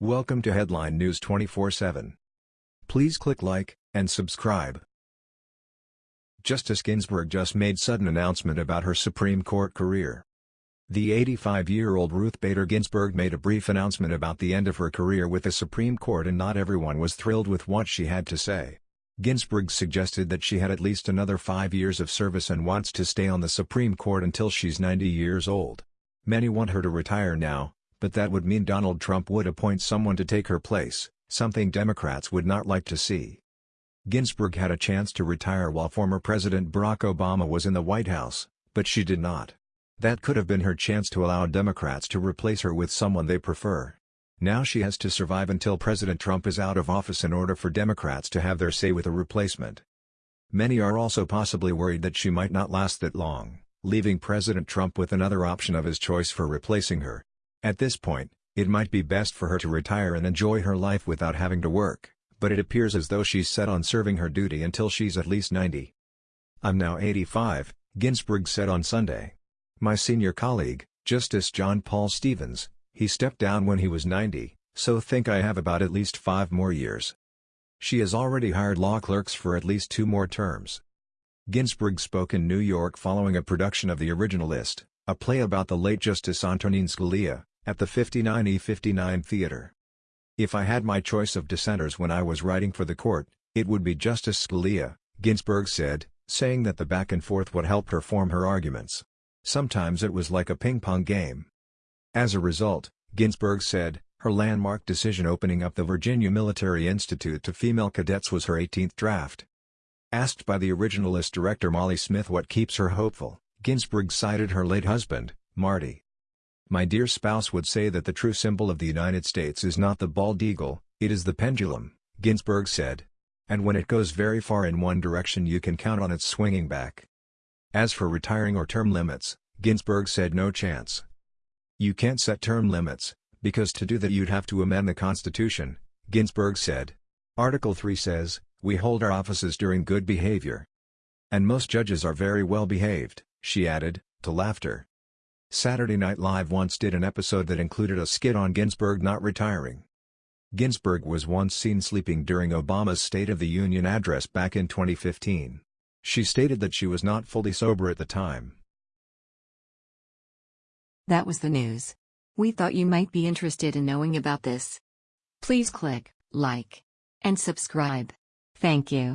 Welcome to Headline News 24/7. Please click like and subscribe. Justice Ginsburg just made sudden announcement about her Supreme Court career. The 85-year-old Ruth Bader Ginsburg made a brief announcement about the end of her career with the Supreme Court and not everyone was thrilled with what she had to say. Ginsburg suggested that she had at least another five years of service and wants to stay on the Supreme Court until she's 90 years old. Many want her to retire now, but that would mean Donald Trump would appoint someone to take her place, something Democrats would not like to see. Ginsburg had a chance to retire while former President Barack Obama was in the White House, but she did not. That could have been her chance to allow Democrats to replace her with someone they prefer. Now she has to survive until President Trump is out of office in order for Democrats to have their say with a replacement. Many are also possibly worried that she might not last that long, leaving President Trump with another option of his choice for replacing her. At this point, it might be best for her to retire and enjoy her life without having to work, but it appears as though she's set on serving her duty until she's at least 90. I'm now 85, Ginsburg said on Sunday. My senior colleague, Justice John Paul Stevens, he stepped down when he was 90, so think I have about at least five more years. She has already hired law clerks for at least two more terms. Ginsburg spoke in New York following a production of The Originalist, a play about the late Justice Antonin Scalia, at the 59E59 Theater. If I had my choice of dissenters when I was writing for the court, it would be Justice Scalia, Ginsburg said, saying that the back and forth would help her form her arguments. Sometimes it was like a ping-pong game. As a result, Ginsburg said, her landmark decision opening up the Virginia Military Institute to female cadets was her 18th draft. Asked by the originalist director Molly Smith what keeps her hopeful, Ginsburg cited her late husband, Marty. My dear spouse would say that the true symbol of the United States is not the bald eagle, it is the pendulum, Ginsburg said. And when it goes very far in one direction you can count on its swinging back. As for retiring or term limits, Ginsburg said no chance. You can't set term limits, because to do that you'd have to amend the Constitution, Ginsburg said. Article 3 says, we hold our offices during good behavior. And most judges are very well behaved she added, to laughter. Saturday Night Live once did an episode that included a skit on Ginsburg not retiring. Ginsburg was once seen sleeping during Obama's State of the Union address back in 2015. She stated that she was not fully sober at the time. That was the news. We thought you might be interested in knowing about this. Please click like and subscribe. Thank you.